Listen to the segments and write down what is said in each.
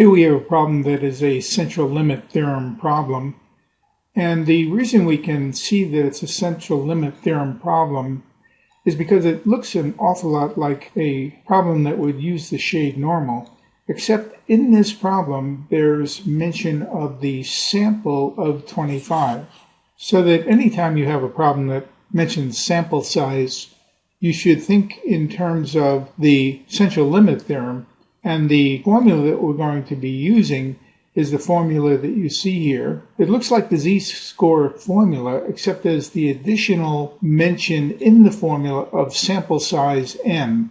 Here we have a problem that is a central limit theorem problem. And the reason we can see that it's a central limit theorem problem is because it looks an awful lot like a problem that would use the shade normal, except in this problem there's mention of the sample of 25. So that anytime you have a problem that mentions sample size, you should think in terms of the central limit theorem and the formula that we're going to be using is the formula that you see here. It looks like the z-score formula, except there's the additional mention in the formula of sample size n.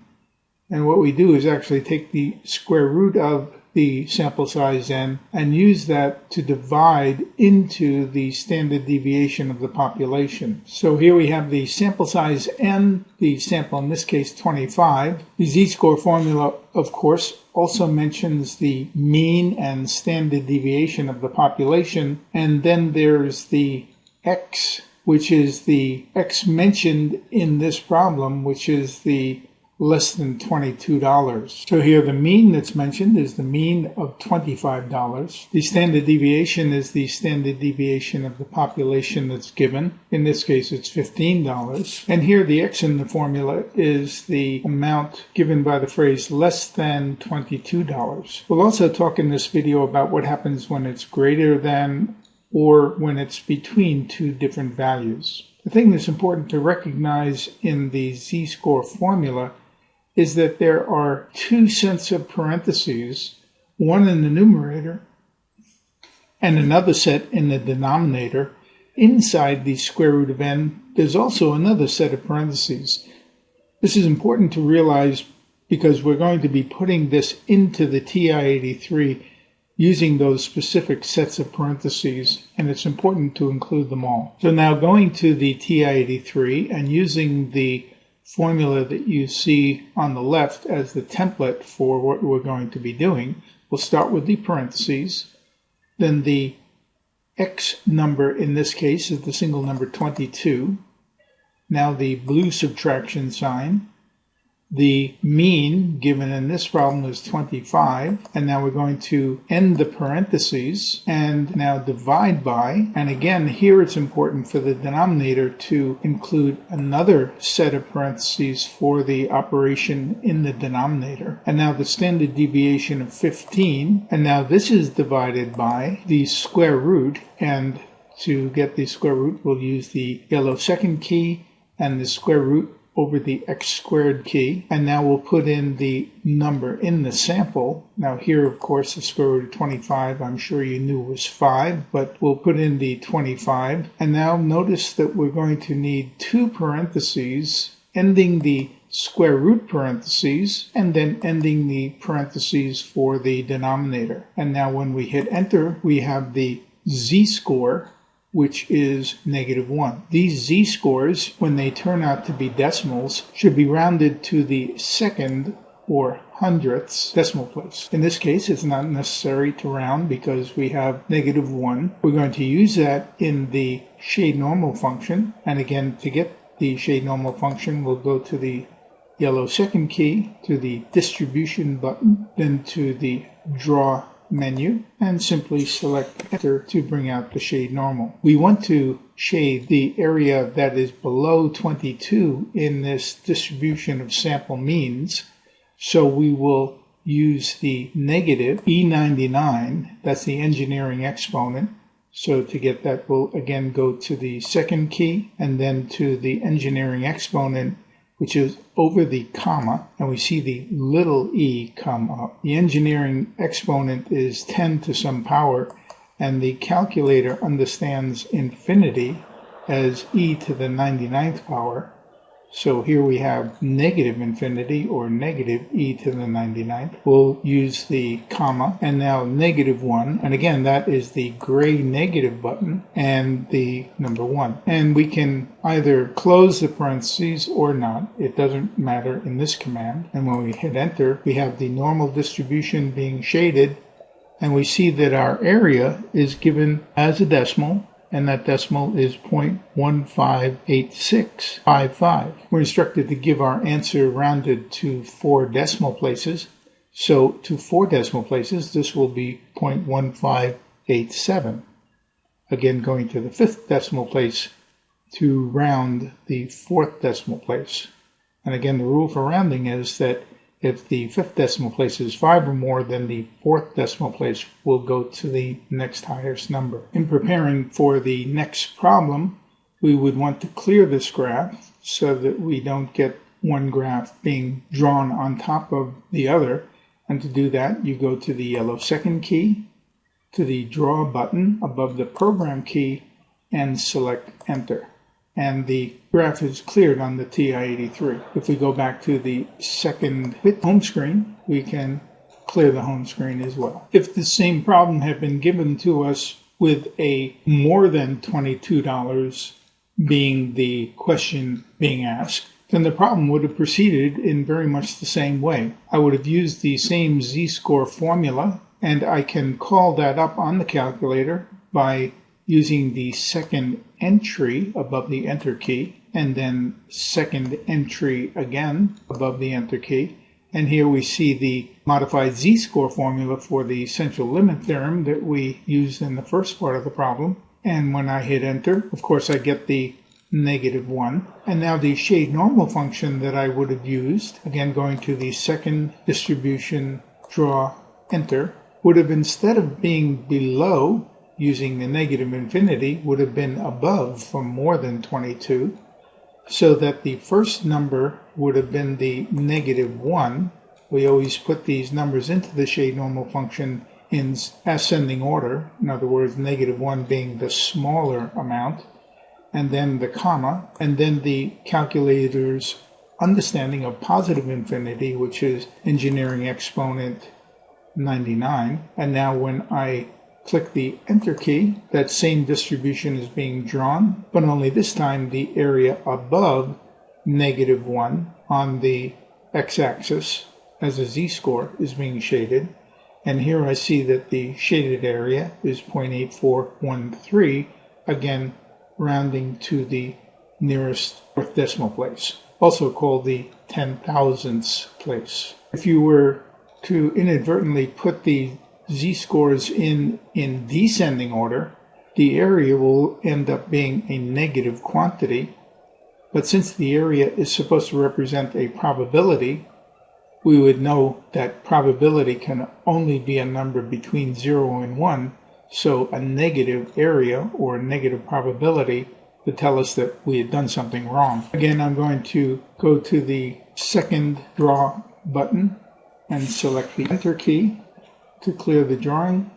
And what we do is actually take the square root of the sample size n and use that to divide into the standard deviation of the population. So here we have the sample size n, the sample in this case 25. The z-score formula, of course, also mentions the mean and standard deviation of the population. And then there's the x, which is the x mentioned in this problem, which is the less than $22. So here the mean that's mentioned is the mean of $25. The standard deviation is the standard deviation of the population that's given. In this case it's $15. And here the x in the formula is the amount given by the phrase less than $22. We'll also talk in this video about what happens when it's greater than or when it's between two different values. The thing that's important to recognize in the z-score formula is that there are two sets of parentheses, one in the numerator and another set in the denominator. Inside the square root of n, there's also another set of parentheses. This is important to realize because we're going to be putting this into the TI-83 using those specific sets of parentheses, and it's important to include them all. So now going to the TI-83 and using the formula that you see on the left as the template for what we're going to be doing. We'll start with the parentheses, then the x number in this case is the single number 22. Now the blue subtraction sign, the mean given in this problem is 25, and now we're going to end the parentheses and now divide by, and again here it's important for the denominator to include another set of parentheses for the operation in the denominator. And now the standard deviation of 15, and now this is divided by the square root, and to get the square root we'll use the yellow second key and the square root over the x squared key. And now we'll put in the number in the sample. Now here, of course, the square root of 25, I'm sure you knew was 5, but we'll put in the 25. And now notice that we're going to need two parentheses ending the square root parentheses and then ending the parentheses for the denominator. And now when we hit enter, we have the z-score which is negative 1. These z-scores, when they turn out to be decimals, should be rounded to the second or hundredths decimal place. In this case, it's not necessary to round because we have negative 1. We're going to use that in the shade normal function. And again, to get the shade normal function, we'll go to the yellow second key, to the distribution button, then to the draw menu and simply select enter to bring out the shade normal. We want to shade the area that is below 22 in this distribution of sample means. So we will use the negative E99, that's the engineering exponent. So to get that, we'll again go to the second key and then to the engineering exponent which is over the comma, and we see the little e come up. The engineering exponent is 10 to some power, and the calculator understands infinity as e to the 99th power, so here we have negative infinity or negative e to the 99th. We'll use the comma and now negative 1. And again, that is the gray negative button and the number 1. And we can either close the parentheses or not. It doesn't matter in this command. And when we hit enter, we have the normal distribution being shaded and we see that our area is given as a decimal and that decimal is 0.158655. We're instructed to give our answer rounded to four decimal places. So to four decimal places, this will be 0.1587. Again, going to the fifth decimal place to round the fourth decimal place. And again, the rule for rounding is that if the fifth decimal place is 5 or more, then the fourth decimal place will go to the next highest number. In preparing for the next problem, we would want to clear this graph so that we don't get one graph being drawn on top of the other. And to do that, you go to the yellow second key, to the draw button above the program key, and select enter and the graph is cleared on the TI-83. If we go back to the second home screen, we can clear the home screen as well. If the same problem had been given to us with a more than $22 being the question being asked, then the problem would have proceeded in very much the same way. I would have used the same z-score formula, and I can call that up on the calculator by using the second entry above the enter key and then second entry again above the enter key. And here we see the modified z-score formula for the central limit theorem that we used in the first part of the problem. And when I hit enter, of course, I get the negative 1. And now the shade normal function that I would have used, again going to the second distribution, draw, enter, would have instead of being below using the negative infinity would have been above for more than 22, so that the first number would have been the negative 1. We always put these numbers into the shade normal function in ascending order, in other words, negative 1 being the smaller amount, and then the comma, and then the calculator's understanding of positive infinity, which is engineering exponent 99. And now when I click the Enter key, that same distribution is being drawn, but only this time the area above negative 1 on the x-axis as a z-score is being shaded. And here I see that the shaded area is 0.8413, again rounding to the nearest fourth decimal place, also called the ten thousandths place. If you were to inadvertently put the z-scores in, in descending order, the area will end up being a negative quantity. But since the area is supposed to represent a probability, we would know that probability can only be a number between 0 and 1, so a negative area or a negative probability would tell us that we had done something wrong. Again, I'm going to go to the second draw button and select the enter key to clear the drawing.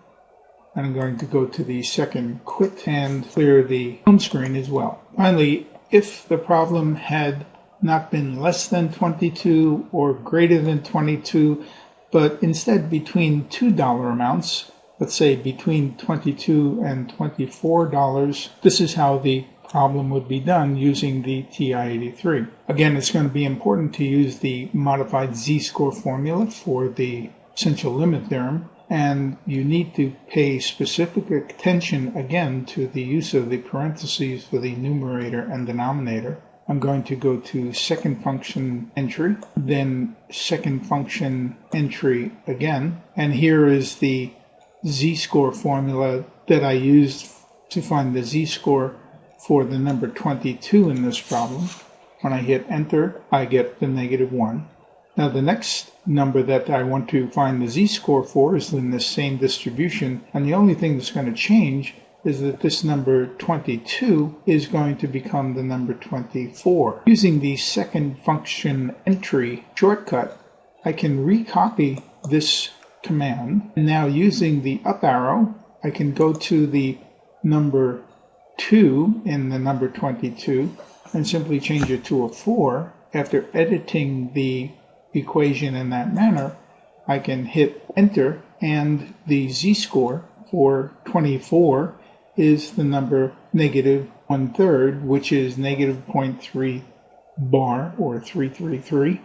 I'm going to go to the second quit and clear the home screen as well. Finally, if the problem had not been less than 22 or greater than 22, but instead between $2 amounts, let's say between 22 and $24, this is how the problem would be done using the TI-83. Again, it's going to be important to use the modified z-score formula for the central limit theorem and you need to pay specific attention again to the use of the parentheses for the numerator and denominator. I'm going to go to second function entry, then second function entry again, and here is the z-score formula that I used to find the z-score for the number 22 in this problem. When I hit enter, I get the negative 1. Now the next number that I want to find the z-score for is in the same distribution and the only thing that's going to change is that this number 22 is going to become the number 24. Using the second function entry shortcut, I can recopy this command. And now using the up arrow, I can go to the number 2 in the number 22 and simply change it to a 4 after editing the equation in that manner, I can hit enter and the z-score for 24 is the number negative one third, which is negative 0.3 bar or 333.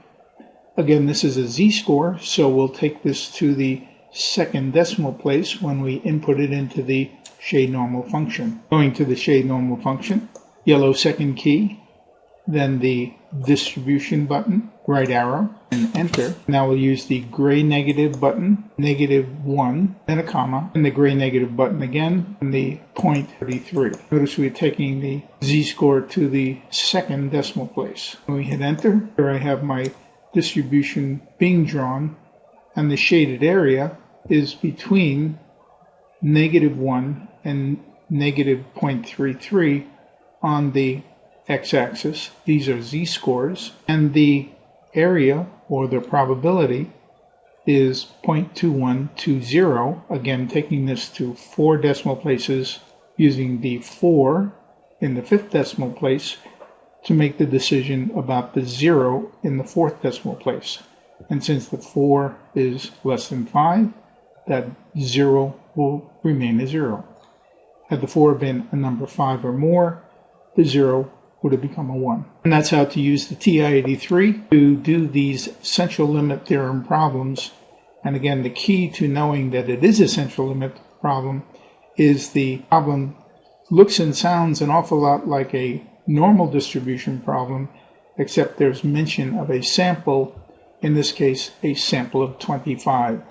Again, this is a z-score, so we'll take this to the second decimal place when we input it into the shade normal function. Going to the shade normal function, yellow second key, then the distribution button, right arrow and enter. Now we'll use the gray negative button, negative 1, then a comma, and the gray negative button again, and the point 33. Notice we're taking the z-score to the second decimal place. When we hit enter, here I have my distribution being drawn, and the shaded area is between negative 1 and negative 0.33 on the x-axis. These are z-scores. And the area, or the probability, is 0.2120. Again, taking this to four decimal places using the 4 in the fifth decimal place to make the decision about the 0 in the fourth decimal place. And since the 4 is less than 5, that 0 will remain a 0. Had the 4 been a number 5 or more, the 0 would have become a 1. And that's how to use the TI-83 to do these central limit theorem problems. And again, the key to knowing that it is a central limit problem is the problem looks and sounds an awful lot like a normal distribution problem, except there's mention of a sample, in this case, a sample of 25.